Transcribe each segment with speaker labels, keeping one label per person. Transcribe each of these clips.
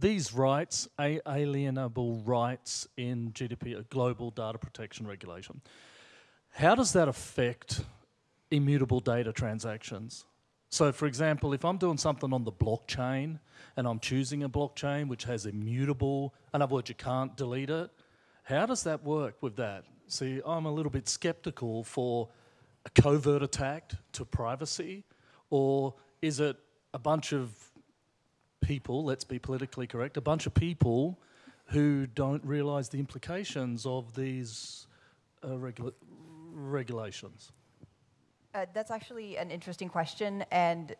Speaker 1: these rights, alienable rights in GDPR, a Global Data Protection Regulation, how does that affect immutable data transactions? So for example, if I'm doing something on the blockchain and I'm choosing a blockchain which has immutable, in other words, you can't delete it, how does that work with that? See, I'm a little bit skeptical for a covert attack to privacy, or is it a bunch of people, let's be politically correct, a bunch of people who don't realize the implications of these uh, regula regulations?
Speaker 2: Uh, that's actually an interesting question, and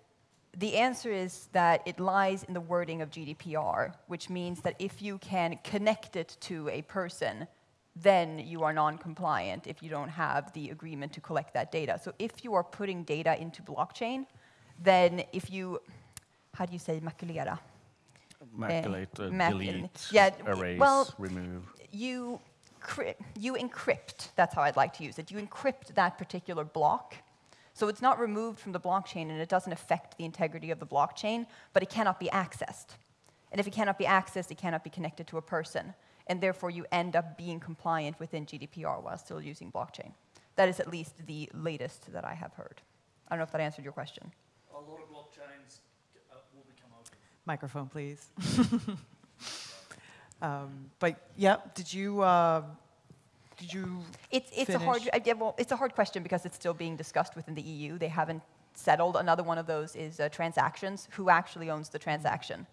Speaker 2: the answer is that it lies in the wording of GDPR, which means that if you can connect it to a person, then you are non-compliant if you don't have the agreement to collect that data. So if you are putting data into blockchain, then if you, how do you say makulera?
Speaker 3: Maculate, uh,
Speaker 2: mac
Speaker 3: delete,
Speaker 2: yeah,
Speaker 3: erase,
Speaker 2: well,
Speaker 3: remove.
Speaker 2: You, you encrypt, that's how I'd like to use it. You encrypt that particular block. So it's not removed from the blockchain and it doesn't affect the integrity of the blockchain, but it cannot be accessed. And if it cannot be accessed, it cannot be connected to a person and therefore you end up being compliant within GDPR while still using blockchain. That is at least the latest that I have heard. I don't know if that answered your question.
Speaker 1: A lot of blockchains uh, will become open.
Speaker 4: Microphone, please. um, but yeah, did you uh, did you?
Speaker 2: It's it's a hard uh, yeah, well, it's a hard question because it's still being discussed within the EU. They haven't settled. Another one of those is uh, transactions. Who actually owns the transaction?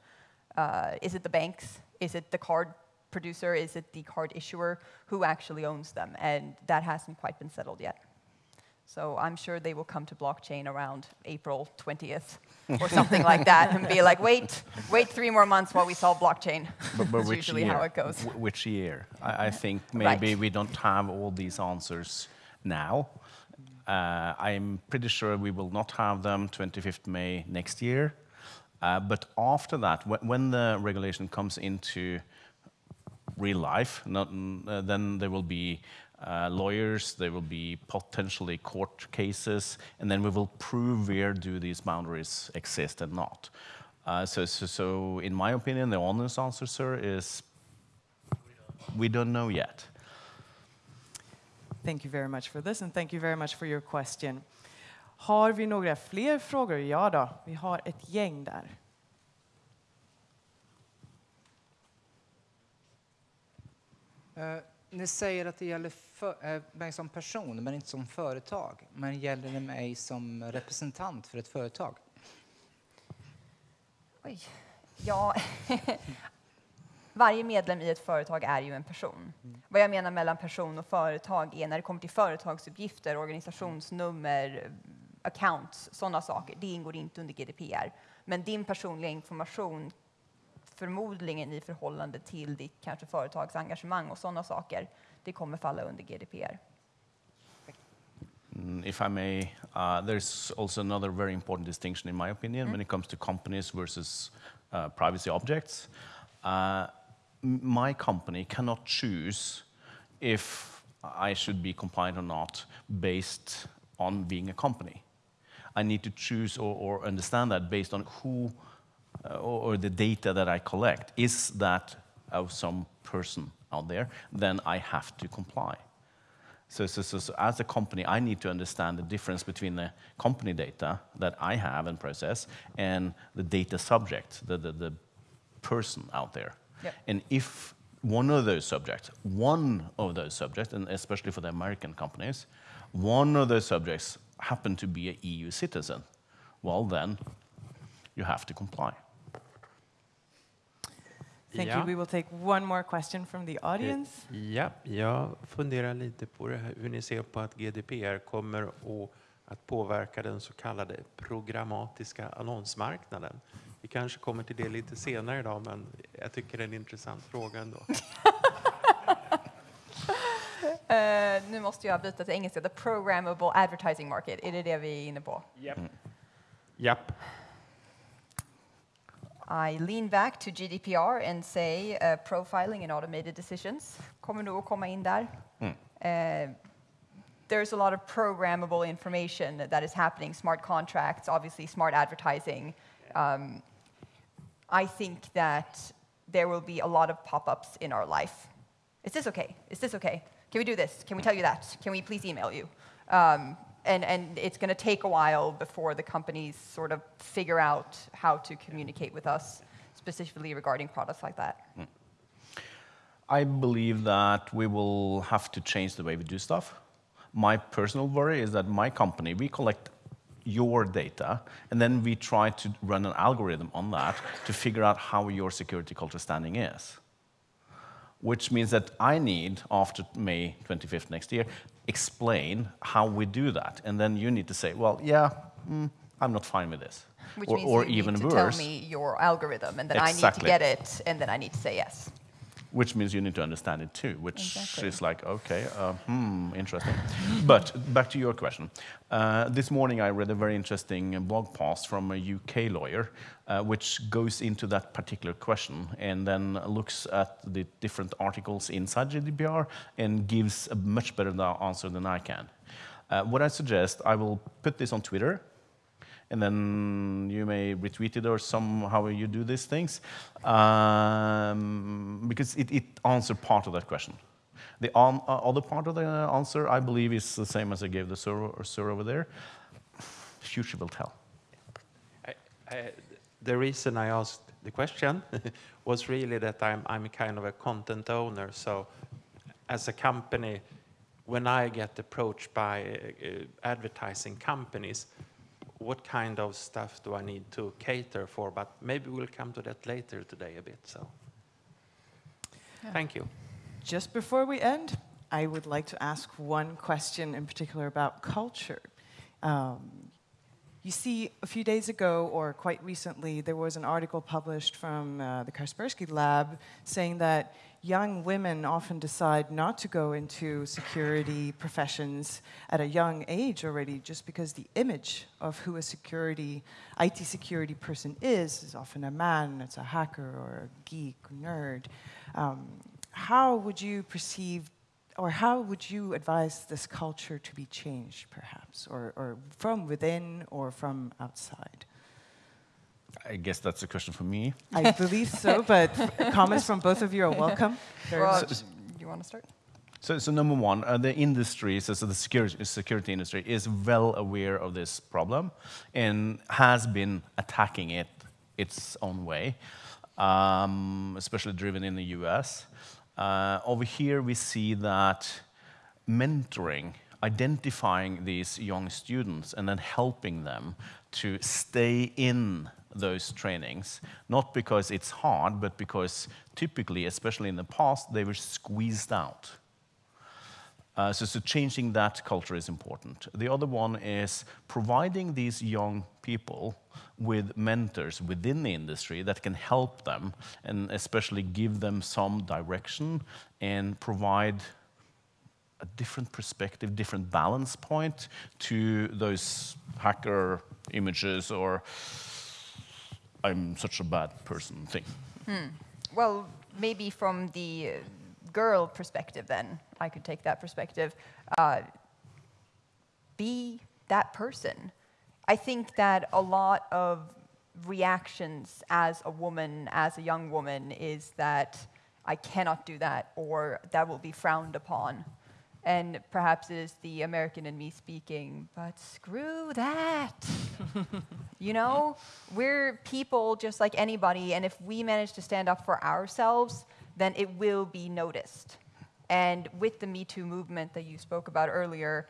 Speaker 2: Uh, is it the banks? Is it the card producer? Is it the card issuer? Who actually owns them? And that hasn't quite been settled yet. So I'm sure they will come to blockchain around April 20th or something like that and be like, wait, wait three more months while we solve blockchain.
Speaker 3: But, but which
Speaker 2: usually
Speaker 3: year?
Speaker 2: how it goes.
Speaker 3: Which year? I, I think maybe
Speaker 2: right.
Speaker 3: we don't have all these answers now. Uh, I'm pretty sure we will not have them 25th May next year. Uh, but after that, when the regulation comes into real life, not, uh, then there will be uh, lawyers, there will be potentially court cases, and then we will prove where do these boundaries exist and not. Uh, so, so, so, in my opinion, the honest answer, sir, is we don't know yet.
Speaker 4: Thank you very much for this and thank you very much for your question. Har vi några fler frågor? Ja då, vi har ett gäng där.
Speaker 5: Uh, ni säger att det gäller för, uh, mig som person, men inte som företag. Men gäller det mig som representant för ett företag?
Speaker 2: Oj. Ja, varje medlem i ett företag är ju en person. Mm. Vad jag menar mellan person och företag är när det kommer till företagsuppgifter, organisationsnummer, accounts, sådana saker. Det ingår inte under GDPR. Men din personliga information förmodligen i förhållande till ditt kanske företagsengagemang och sådana saker, det kommer falla under GDPR.
Speaker 3: Mm, if I may, uh, there's also another very important distinction in my opinion mm. when it comes to companies versus uh, privacy objects. Uh, my company cannot choose if I should be compliant or not based on being a company. I need to choose or, or understand that based on who uh, or, or, the data that I collect, is that of some person out there, then I have to comply. So, so, so, so, as a company, I need to understand the difference between the company data that I have and process and the data subject, the, the, the person out there.
Speaker 2: Yep.
Speaker 3: And if one of those subjects, one of those subjects, and especially for the American companies, one of those subjects happen to be an EU citizen, well then, you have to comply.
Speaker 4: Thank ja. you. We will take one more question from the audience.
Speaker 6: Ja, jag funderar lite på det här, hur ni ser på att GDPR kommer att påverka den så kallade programmatiska annonsmarknaden. Vi kanske kommer till det lite senare idag, men jag tycker det är en intressant fråga ändå. uh,
Speaker 2: nu måste jag byta till engelska. The programmable advertising market, är det det vi är inne på?
Speaker 6: Japp. Mm. Japp.
Speaker 2: I lean back to GDPR and say uh, profiling and automated decisions kommer nog att komma in där. Mm. Uh, there's a lot of programmable information that is happening, smart contracts, obviously smart advertising. Um, I think that there will be a lot of pop-ups in our life. Is this okay? Is this okay? Can we do this? Can we tell you that? Can we please email you? Um, and, and it's going to take a while before the companies sort of figure out how to communicate with us specifically regarding products like that.
Speaker 3: I believe that we will have to change the way we do stuff. My personal worry is that my company, we collect your data, and then we try to run an algorithm on that to figure out how your security culture standing is. Which means that I need, after May 25th next year, explain how we do that. And then you need to say, well, yeah, mm, I'm not fine with this.
Speaker 2: Which
Speaker 3: or
Speaker 2: means
Speaker 3: or
Speaker 2: you
Speaker 3: even
Speaker 2: need to
Speaker 3: worse,
Speaker 2: tell me your algorithm, and then I need to get it, and then I need to say yes.
Speaker 3: Which means you need to understand it too, which
Speaker 2: Exactly.
Speaker 3: is like, okay, uh, hmm, interesting. but back to your question. Uh, this morning I read a very interesting blog post from a UK lawyer, uh, which goes into that particular question and then looks at the different articles inside GDPR and gives a much better answer than I can. Uh, what I suggest, I will put this on Twitter, and then you may retweet it or somehow you do these things, um, because it, it answers part of that question. The on, uh, other part of the answer, I believe, is the same as I gave the sir, over there. Future will tell.
Speaker 6: I, I, the reason I asked the question was really that I'm, I'm kind of a content owner. So, as a company, when I get approached by uh, advertising companies, what kind of stuff do I need to cater for? But maybe we'll come to that later today a bit. So, thank you.
Speaker 4: Just before we end, I would like to ask one question in particular about culture. Um, you see, a few days ago, or quite recently, there was an article published from uh, the Kaspersky Lab saying that young women often decide not to go into security professions at a young age already, just because the image of who a security, IT security person is, is often a man, it's a hacker or a geek, nerd. Um, how would you perceive or how would you advise this culture to be changed, perhaps, or, or from within or from outside?
Speaker 3: I guess that's a question for me.
Speaker 4: I believe so, but comments from both of you are welcome. Very
Speaker 2: Well,
Speaker 4: much.
Speaker 2: do you want to start?
Speaker 3: So, so number one, uh, the industry, so, so the security, security industry is well aware of this problem and has been attacking it its own way, um, especially driven in the US. Uh, over here, we see that mentoring, identifying these young students and then helping them to stay in those trainings, not because it's hard, but because typically, especially in the past, they were squeezed out. Uh, so, so changing that culture is important. The other one is providing these young people with mentors within the industry that can help them and especially give them some direction and provide a different perspective, different balance point to those hacker images or I'm such a bad person thing.
Speaker 2: Well, maybe from the girl perspective, then I could take that perspective. Uh, be that person. I think that a lot of reactions as a woman, as a young woman, is that I cannot do that or that will be frowned upon. And perhaps it is the American in me speaking, but screw that. you know, we're people just like anybody, and if we manage to stand up for ourselves, then it will be noticed. And with the Me Too movement that you spoke about earlier,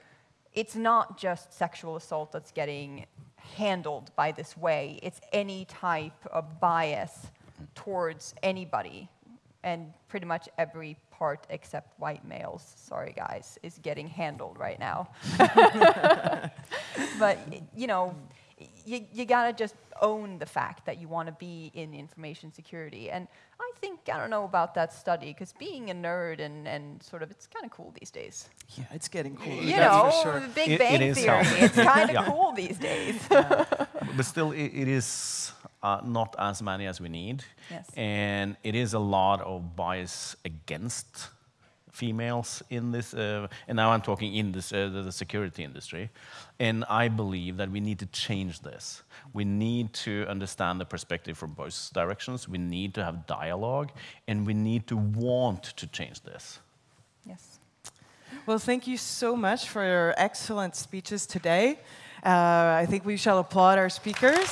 Speaker 2: it's not just sexual assault that's getting handled by this way, it's any type of bias towards anybody. And pretty much every part except white males, sorry guys, is getting handled right now. but, you know, you, you gotta just own the fact that you wanna be in information security. And I think, I don't know about that study, because being a nerd and, and sort of, it's kind of cool these days.
Speaker 4: yeah, it's getting cool.
Speaker 2: You
Speaker 4: that's
Speaker 2: know,
Speaker 4: for sure.
Speaker 2: the Big
Speaker 3: It- it
Speaker 2: Bang
Speaker 3: is
Speaker 2: Theory, it's kind of
Speaker 3: Yeah.
Speaker 2: cool these days.
Speaker 3: But still, it, it is uh, not as many as we need.
Speaker 2: Yes.
Speaker 3: And it is a lot of bias against females in this, uh, and now I'm talking in this, uh, the, the security industry. And I believe that we need to change this. We need to understand the perspective from both directions. We need to have dialogue, and we need to want to change this.
Speaker 2: Yes.
Speaker 4: Well, thank you so much for your excellent speeches today. Uh, I think we shall applaud our speakers.